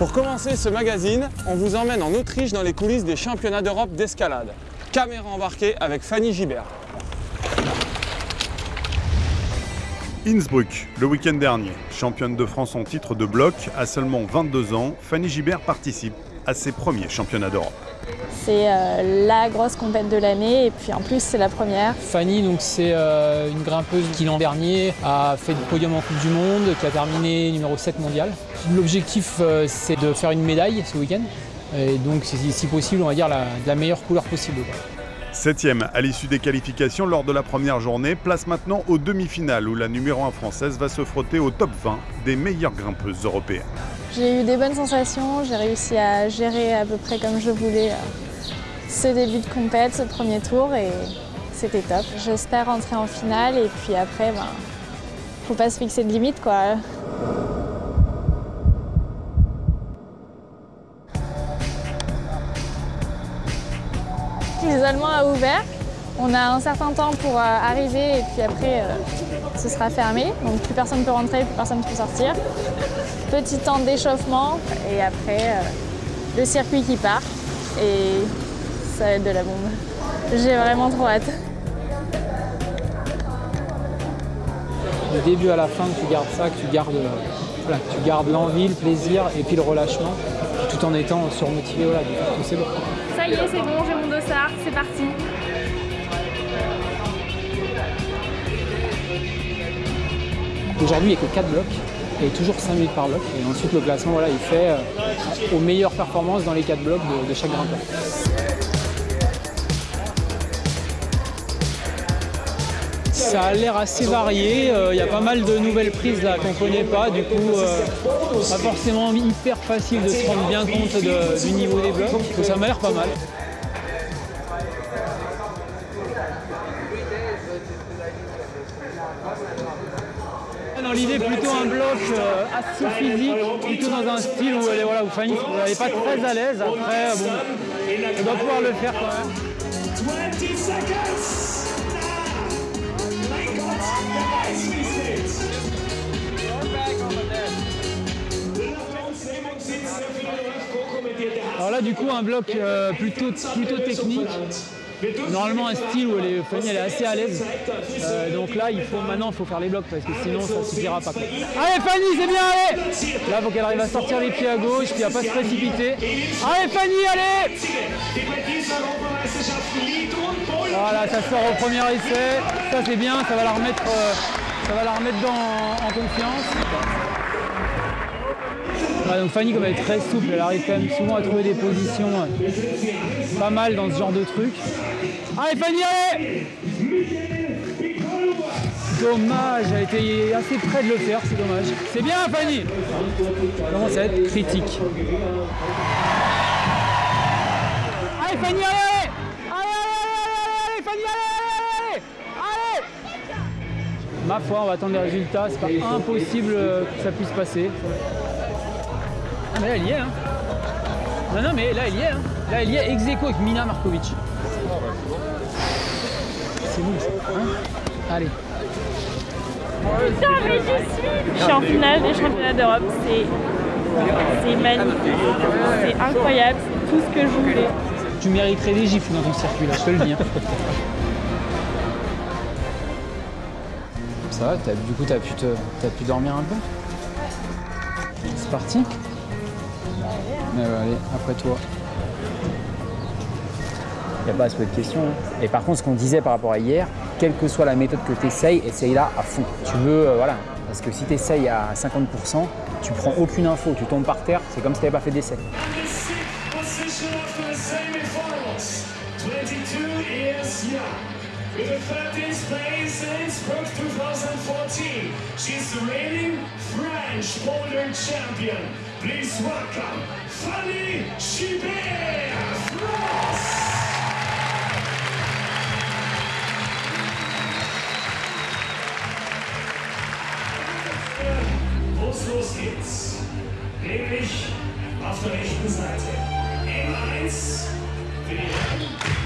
Pour commencer ce magazine, on vous emmène en Autriche dans les coulisses des championnats d'Europe d'escalade. Caméra embarquée avec Fanny Gibert. Innsbruck, le week-end dernier. Championne de France en titre de bloc, à seulement 22 ans, Fanny Gibert participe à ses premiers championnats d'Europe. C'est euh, la grosse compète de l'année et puis en plus c'est la première. Fanny, donc c'est euh, une grimpeuse qui l'an dernier a fait le podium en Coupe du Monde, qui a terminé numéro 7 mondial. L'objectif euh, c'est de faire une médaille ce week-end et donc si possible on va dire la, meilleure couleur possible. Quoi. Septième à l'issue des qualifications lors de la première journée, place maintenant aux demi-finales où la numéro 1 française va se frotter au top 20 des meilleures grimpeuses européennes. J'ai eu des bonnes sensations, j'ai réussi à gérer à peu près comme je voulais ce début de compète, ce premier tour et c'était top. J'espère rentrer en finale et puis après, ben, faut pas se fixer de limite quoi. L'isolement a ouvert. On a un certain temps pour euh, arriver et puis après, euh, ce sera fermé. Donc plus personne ne peut rentrer, plus personne ne peut sortir. Petit temps d'échauffement et après, euh, le circuit qui part. Et ça va être de la bombe. J'ai vraiment trop hâte. Du début à la fin, que tu gardes ça, que tu gardes, tu gardes l'envie, le plaisir et puis le relâchement, tout en étant surmotivé. Voilà, c'est bon. Ça y est, c'est bon, j'ai mon dossard, c'est parti. Aujourd'hui, il n'y a que 4 blocs et toujours 5 minutes par bloc. Et ensuite, le classement, voilà, il fait euh, aux meilleures performances dans les 4 blocs de, chaque grimpeur. Ça a l'air assez varié, il euh, y a pas mal de nouvelles prises là qu'on ne connaît pas, du coup euh, pas forcément hyper facile de se rendre bien compte du niveau des blocs, que ça m'a l'air pas mal. Dans l'idée plutôt un bloc euh, assez physique, plutôt dans un style où, elle est, voilà, où Fanny n'est pas très à l'aise, après bon, elle doit pouvoir le faire quand même. Alors là, du coup, un bloc euh, plutôt, plutôt technique. Normalement, un style où elle est, Fanny elle est assez à l'aise. Euh, donc là, il faut, maintenant, il faut faire les blocs parce que sinon, ça ne suffira pas. Allez, Fanny, c'est bien, allez Là, il faut qu'elle arrive à sortir les pieds à gauche, puis à pas se précipiter. Allez, Fanny, allez Voilà, ça sort au premier essai. Ça, c'est bien, ça va la remettre, euh, ça va la remettre dans, en confiance. Donc Fanny, comme elle est très souple, elle arrive quand même souvent à trouver des positions euh, pas mal dans ce genre de truc. Allez Fanny, allez Dommage, elle été assez près de le faire, c'est dommage. C'est bien Fanny Ça commence à être critique. Allez Fanny, allez Ma foi, on va attendre les résultats, c'est pas impossible que ça puisse passer. Ah mais là elle y est hein Non non mais là elle y est hein Là elle y est ex avec Mina Markovic. C'est bon hein Allez. Putain mais j'y suis Je suis en finale des championnats d'Europe, c'est magnifique, c'est incroyable, c'est tout ce que je voulais. Tu mériterais des gifles dans ton circuit là, je te le dis. Hein. Ça va, du coup t'as pu, te, as pu dormir un peu? C'est parti? Allez, après toi. Il n'y a pas à se poser de questions. Et par contre, ce qu'on disait par rapport à hier, quelle que soit la méthode que tu essayes, essaye-la à fond. Tu veux, euh, voilà. Parce que si tu essayes à 50%, tu prends aucune info, tu tombes par terre, c'est comme si tu n'avais pas fait d'essai. With a 13th place in Innsbruck 2014, she's the reigning French boulder champion. Please welcome Fanny Chibert, France! Wo es losgeht, nämlich auf der rechten Seite. M1, WM. Allez, Fanny,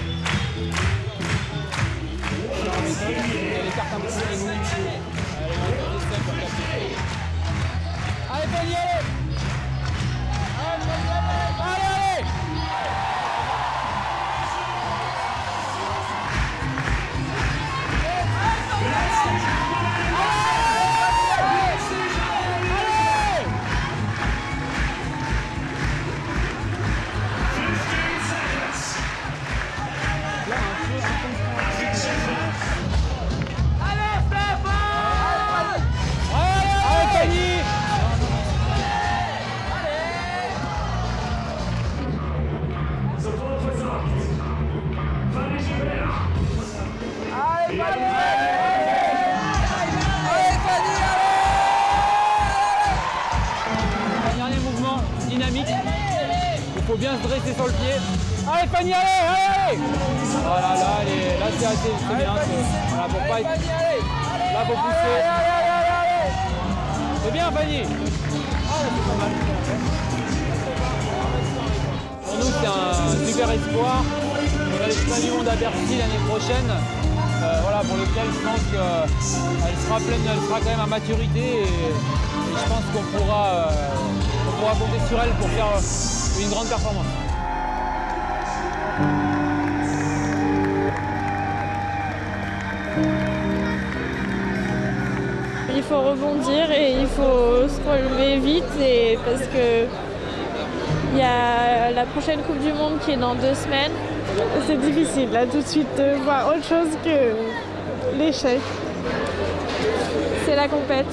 bien se dresser sur le pied. Allez Fanny, allez, allez, allez Voilà, là, elle est- là c'est assez c'est bien. Voilà, pour pas être... Là, faut pousser. C'est bien Fanny Pour nous, c'est un super espoir. On a Bercy l'année prochaine. Euh, voilà, pour lequel je pense qu'elle sera pleine, elle sera quand même à maturité et, et je pense qu'on pourra, euh, on pourra compter sur elle pour faire euh, une grande performance. Il faut rebondir et il faut se relever vite et parce que il y a la prochaine Coupe du Monde qui est dans deux semaines. C'est difficile là tout de suite de voir autre chose que l'échec. C'est la compète